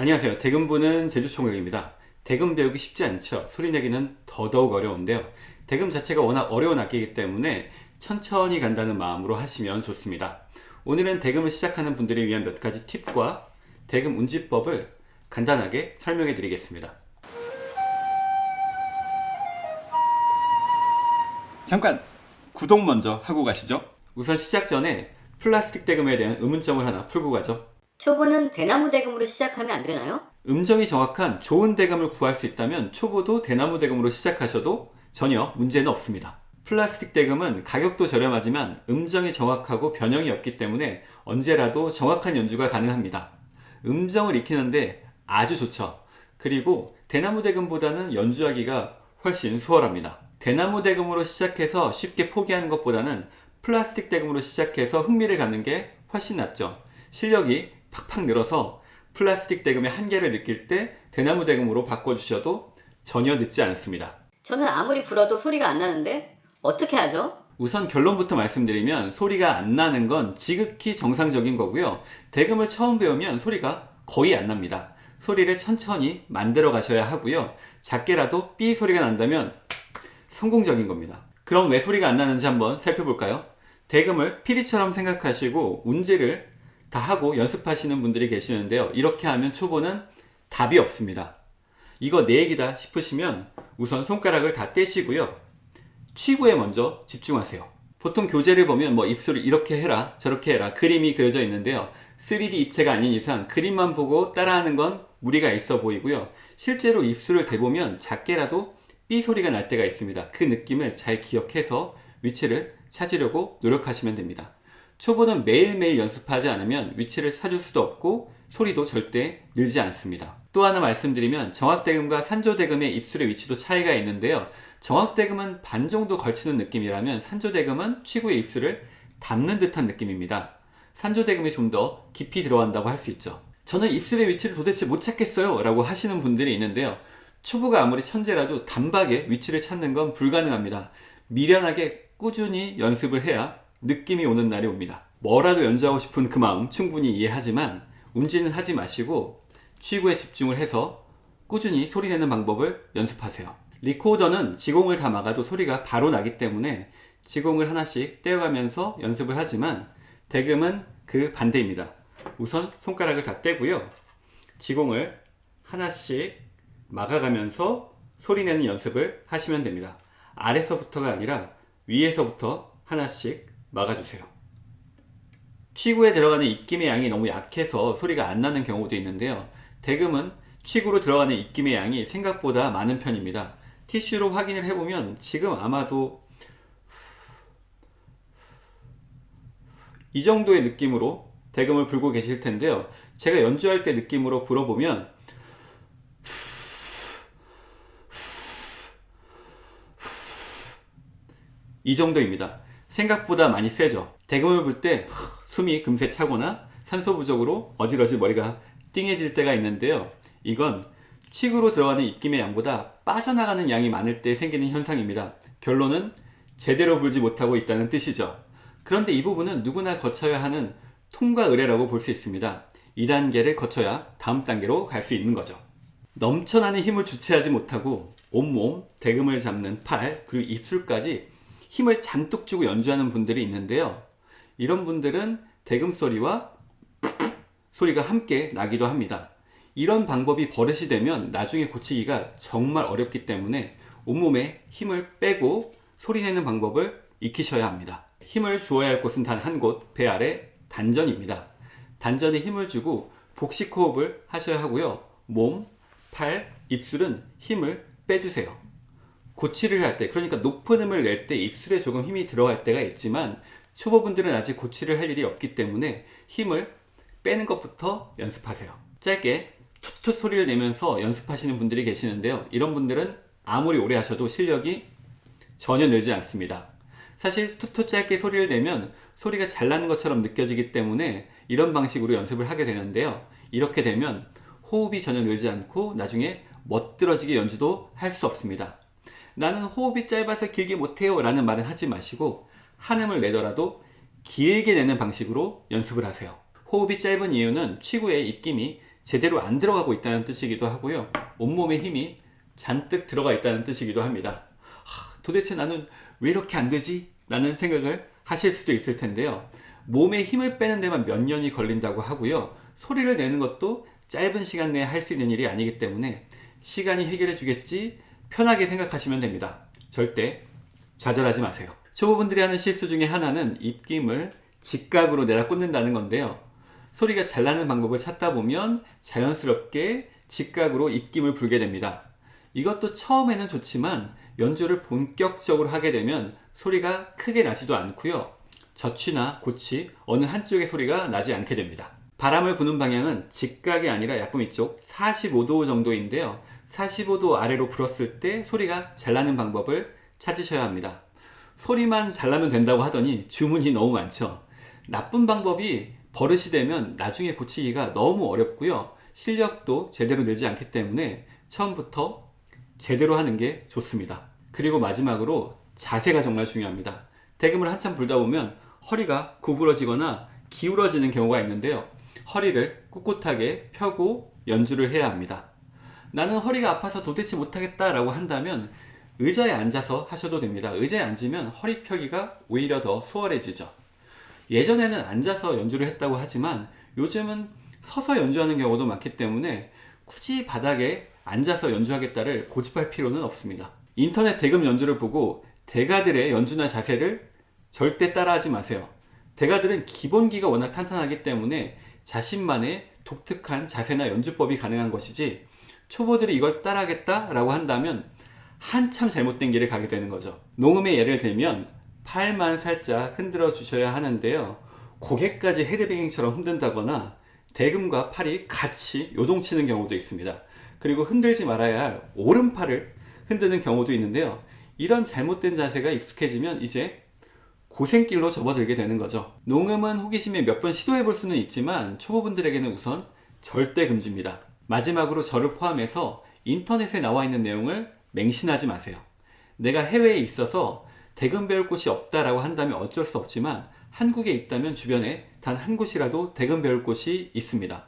안녕하세요. 대금부는 제주총각입니다. 대금 배우기 쉽지 않죠. 소리 내기는 더더욱 어려운데요. 대금 자체가 워낙 어려운 악기이기 때문에 천천히 간다는 마음으로 하시면 좋습니다. 오늘은 대금을 시작하는 분들을 위한 몇 가지 팁과 대금 운지법을 간단하게 설명해 드리겠습니다. 잠깐 구독 먼저 하고 가시죠. 우선 시작 전에 플라스틱 대금에 대한 의문점을 하나 풀고 가죠 초보는 대나무 대금으로 시작하면 안 되나요? 음정이 정확한 좋은 대금을 구할 수 있다면 초보도 대나무 대금으로 시작하셔도 전혀 문제는 없습니다. 플라스틱 대금은 가격도 저렴하지만 음정이 정확하고 변형이 없기 때문에 언제라도 정확한 연주가 가능합니다. 음정을 익히는데 아주 좋죠. 그리고 대나무 대금보다는 연주하기가 훨씬 수월합니다. 대나무 대금으로 시작해서 쉽게 포기하는 것보다는 플라스틱 대금으로 시작해서 흥미를 갖는 게 훨씬 낫죠. 실력이 팍팍 늘어서 플라스틱 대금의 한계를 느낄 때 대나무 대금으로 바꿔주셔도 전혀 늦지 않습니다. 저는 아무리 불어도 소리가 안 나는데 어떻게 하죠? 우선 결론부터 말씀드리면 소리가 안 나는 건 지극히 정상적인 거고요. 대금을 처음 배우면 소리가 거의 안 납니다. 소리를 천천히 만들어 가셔야 하고요. 작게라도 삐 소리가 난다면 성공적인 겁니다. 그럼 왜 소리가 안 나는지 한번 살펴볼까요? 대금을 피리처럼 생각하시고 운지를 다 하고 연습하시는 분들이 계시는데요. 이렇게 하면 초보는 답이 없습니다. 이거 내 얘기다 싶으시면 우선 손가락을 다 떼시고요. 취구에 먼저 집중하세요. 보통 교재를 보면 뭐 입술을 이렇게 해라 저렇게 해라 그림이 그려져 있는데요. 3D 입체가 아닌 이상 그림만 보고 따라하는 건 무리가 있어 보이고요. 실제로 입술을 대보면 작게라도 삐 소리가 날 때가 있습니다. 그 느낌을 잘 기억해서 위치를 찾으려고 노력하시면 됩니다. 초보는 매일매일 연습하지 않으면 위치를 찾을 수도 없고 소리도 절대 늘지 않습니다. 또 하나 말씀드리면 정확대금과 산조대금의 입술의 위치도 차이가 있는데요. 정확대금은 반 정도 걸치는 느낌이라면 산조대금은 취구의 입술을 닿는 듯한 느낌입니다. 산조대금이 좀 더 깊이 들어간다고 할 수 있죠. 저는 입술의 위치를 도대체 못 찾겠어요 라고 하시는 분들이 있는데요. 초보가 아무리 천재라도 단박에 위치를 찾는 건 불가능합니다. 미련하게 꾸준히 연습을 해야 느낌이 오는 날이 옵니다. 뭐라도 연주하고 싶은 그 마음 충분히 이해하지만 움지는 하지 마시고 취구에 집중을 해서 꾸준히 소리내는 방법을 연습하세요. 리코더는 지공을 다 막아도 소리가 바로 나기 때문에 지공을 하나씩 떼어가면서 연습을 하지만 대금은 그 반대입니다. 우선 손가락을 다 떼고요. 지공을 하나씩 막아가면서 소리내는 연습을 하시면 됩니다. 아래서부터가 아니라 위에서부터 하나씩 막아주세요. 취구에 들어가는 입김의 양이 너무 약해서 소리가 안 나는 경우도 있는데요. 대금은 취구로 들어가는 입김의 양이 생각보다 많은 편입니다. 티슈로 확인을 해보면 지금 아마도 이 정도의 느낌으로 대금을 불고 계실 텐데요. 제가 연주할 때 느낌으로 불어보면 이 정도입니다. 생각보다 많이 세죠. 대금을 불때 숨이 금세 차거나 산소 부족으로 어지러지 머리가 띵해질 때가 있는데요. 이건 칙으로 들어가는 입김의 양보다 빠져나가는 양이 많을 때 생기는 현상입니다. 결론은 제대로 불지 못하고 있다는 뜻이죠. 그런데 이 부분은 누구나 거쳐야 하는 통과 의례라고 볼 수 있습니다. 2단계를 거쳐야 다음 단계로 갈 수 있는 거죠. 넘쳐나는 힘을 주체하지 못하고 온몸, 대금을 잡는 팔, 그리고 입술까지 힘을 잔뜩 주고 연주하는 분들이 있는데요. 이런 분들은 대금 소리와 소리가 함께 나기도 합니다. 이런 방법이 버릇이 되면 나중에 고치기가 정말 어렵기 때문에 온몸에 힘을 빼고 소리내는 방법을 익히셔야 합니다. 힘을 주어야 할 곳은 단 한 곳, 배 아래 단전입니다. 단전에 힘을 주고 복식 호흡을 하셔야 하고요. 몸, 팔, 입술은 힘을 빼주세요. 고치를 할 때, 그러니까 높은 음을 낼 때 입술에 조금 힘이 들어갈 때가 있지만 초보분들은 아직 고치를 할 일이 없기 때문에 힘을 빼는 것부터 연습하세요. 짧게 툭툭 소리를 내면서 연습하시는 분들이 계시는데요. 이런 분들은 아무리 오래 하셔도 실력이 전혀 늘지 않습니다. 사실 툭툭 짧게 소리를 내면 소리가 잘 나는 것처럼 느껴지기 때문에 이런 방식으로 연습을 하게 되는데요. 이렇게 되면 호흡이 전혀 늘지 않고 나중에 멋들어지게 연주도 할 수 없습니다. 나는 호흡이 짧아서 길게 못해요 라는 말은 하지 마시고 한음을 내더라도 길게 내는 방식으로 연습을 하세요. 호흡이 짧은 이유는 치구의 입김이 제대로 안 들어가고 있다는 뜻이기도 하고요. 온몸에 힘이 잔뜩 들어가 있다는 뜻이기도 합니다. 하, 도대체 나는 왜 이렇게 안 되지? 라는 생각을 하실 수도 있을 텐데요. 몸에 힘을 빼는 데만 몇 년이 걸린다고 하고요. 소리를 내는 것도 짧은 시간 내에 할 수 있는 일이 아니기 때문에 시간이 해결해 주겠지 편하게 생각하시면 됩니다. 절대 좌절하지 마세요. 초보분들이 하는 실수 중에 하나는 입김을 직각으로 내다 꽂는다는 건데요. 소리가 잘 나는 방법을 찾다 보면 자연스럽게 직각으로 입김을 불게 됩니다. 이것도 처음에는 좋지만 연주를 본격적으로 하게 되면 소리가 크게 나지도 않고요. 젖이나 고치 어느 한쪽의 소리가 나지 않게 됩니다. 바람을 부는 방향은 직각이 아니라 약간 이쪽 45도 정도인데요. 45도 아래로 불었을 때 소리가 잘 나는 방법을 찾으셔야 합니다. 소리만 잘 나면 된다고 하더니 주문이 너무 많죠. 나쁜 방법이 버릇이 되면 나중에 고치기가 너무 어렵고요. 실력도 제대로 늘지 않기 때문에 처음부터 제대로 하는 게 좋습니다. 그리고 마지막으로 자세가 정말 중요합니다. 대금을 한참 불다 보면 허리가 구부러지거나 기울어지는 경우가 있는데요. 허리를 꿋꿋하게 펴고 연주를 해야 합니다. 나는 허리가 아파서 도대체 못하겠다 라고 한다면 의자에 앉아서 하셔도 됩니다. 의자에 앉으면 허리 펴기가 오히려 더 수월해지죠. 예전에는 앉아서 연주를 했다고 하지만 요즘은 서서 연주하는 경우도 많기 때문에 굳이 바닥에 앉아서 연주하겠다를 고집할 필요는 없습니다. 인터넷 대금 연주를 보고 대가들의 연주나 자세를 절대 따라하지 마세요. 대가들은 기본기가 워낙 탄탄하기 때문에 자신만의 독특한 자세나 연주법이 가능한 것이지 초보들이 이걸 따라하겠다라고 한다면 한참 잘못된 길을 가게 되는 거죠. 농음의 예를 들면 팔만 살짝 흔들어 주셔야 하는데요. 고개까지 헤드뱅잉처럼 흔든다거나 대금과 팔이 같이 요동치는 경우도 있습니다. 그리고 흔들지 말아야 할 오른팔을 흔드는 경우도 있는데요. 이런 잘못된 자세가 익숙해지면 이제 고생길로 접어들게 되는 거죠. 농음은 호기심에 몇 번 시도해 볼 수는 있지만 초보분들에게는 우선 절대 금지입니다. 마지막으로 저를 포함해서 인터넷에 나와 있는 내용을 맹신하지 마세요. 내가 해외에 있어서 대금 배울 곳이 없다라고 한다면 어쩔 수 없지만 한국에 있다면 주변에 단 한 곳이라도 대금 배울 곳이 있습니다.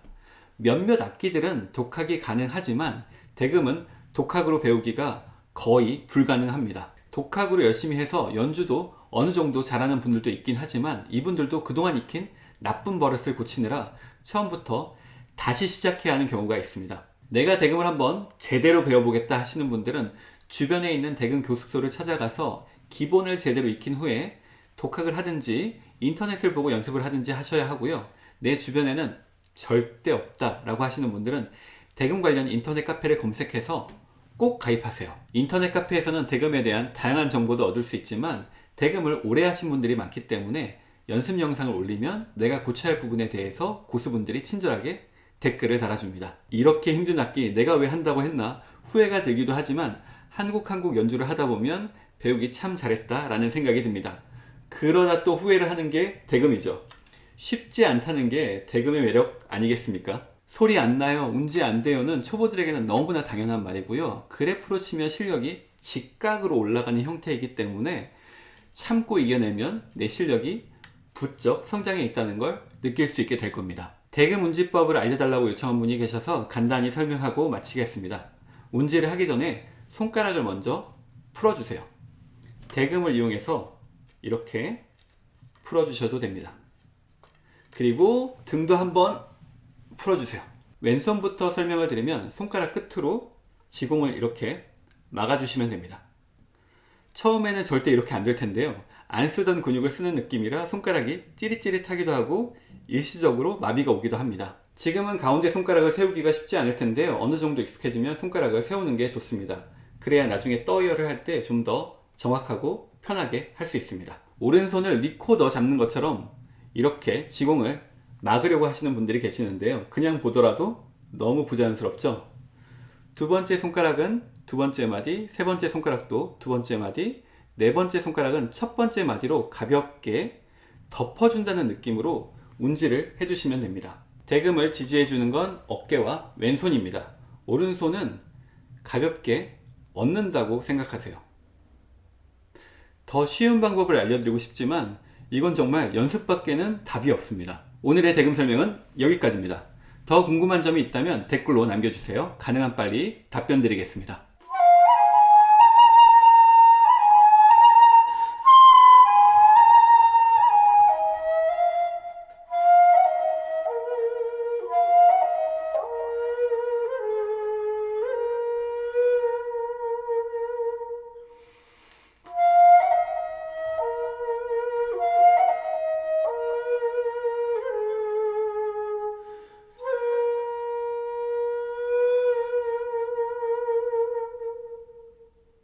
몇몇 악기들은 독학이 가능하지만 대금은 독학으로 배우기가 거의 불가능합니다. 독학으로 열심히 해서 연주도 어느 정도 잘하는 분들도 있긴 하지만 이분들도 그동안 익힌 나쁜 버릇을 고치느라 처음부터 다시 시작해야 하는 경우가 있습니다. 내가 대금을 한번 제대로 배워보겠다 하시는 분들은 주변에 있는 대금 교습소를 찾아가서 기본을 제대로 익힌 후에 독학을 하든지 인터넷을 보고 연습을 하든지 하셔야 하고요. 내 주변에는 절대 없다 라고 하시는 분들은 대금 관련 인터넷 카페를 검색해서 꼭 가입하세요. 인터넷 카페에서는 대금에 대한 다양한 정보도 얻을 수 있지만 대금을 오래 하신 분들이 많기 때문에 연습 영상을 올리면 내가 고쳐야 할 부분에 대해서 고수분들이 친절하게 댓글을 달아줍니다. 이렇게 힘든 악기 내가 왜 한다고 했나 후회가 되기도 하지만 한국 한국 연주를 하다 보면 배우기 참 잘했다 라는 생각이 듭니다. 그러다 또 후회를 하는 게 대금이죠. 쉽지 않다는 게 대금의 매력 아니겠습니까? 소리 안 나요, 운지 안 돼요는 초보들에게는 너무나 당연한 말이고요. 그래프로 치면 실력이 직각으로 올라가는 형태이기 때문에 참고 이겨내면 내 실력이 부쩍 성장해 있다는 걸 느낄 수 있게 될 겁니다. 대금 운지법을 알려달라고 요청한 분이 계셔서 간단히 설명하고 마치겠습니다. 운지를 하기 전에 손가락을 먼저 풀어주세요. 대금을 이용해서 이렇게 풀어주셔도 됩니다. 그리고 등도 한번 풀어주세요. 왼손부터 설명을 드리면 손가락 끝으로 지공을 이렇게 막아주시면 됩니다. 처음에는 절대 이렇게 안 될 텐데요. 안 쓰던 근육을 쓰는 느낌이라 손가락이 찌릿찌릿하기도 하고 일시적으로 마비가 오기도 합니다. 지금은 가운데 손가락을 세우기가 쉽지 않을 텐데요. 어느 정도 익숙해지면 손가락을 세우는 게 좋습니다. 그래야 나중에 떠이어를 할 때 좀 더 정확하고 편하게 할 수 있습니다. 오른손을 리코더 잡는 것처럼 이렇게 지공을 막으려고 하시는 분들이 계시는데요. 그냥 보더라도 너무 부자연스럽죠? 두 번째 손가락은 두 번째 마디, 세 번째 손가락도 두 번째 마디, 네 번째 손가락은 첫 번째 마디로 가볍게 덮어준다는 느낌으로 운지를 해주시면 됩니다. 대금을 지지해주는 건 어깨와 왼손입니다. 오른손은 가볍게 얻는다고 생각하세요. 더 쉬운 방법을 알려드리고 싶지만 이건 정말 연습밖에는 답이 없습니다. 오늘의 대금 설명은 여기까지입니다. 더 궁금한 점이 있다면 댓글로 남겨주세요. 가능한 빨리 답변 드리겠습니다.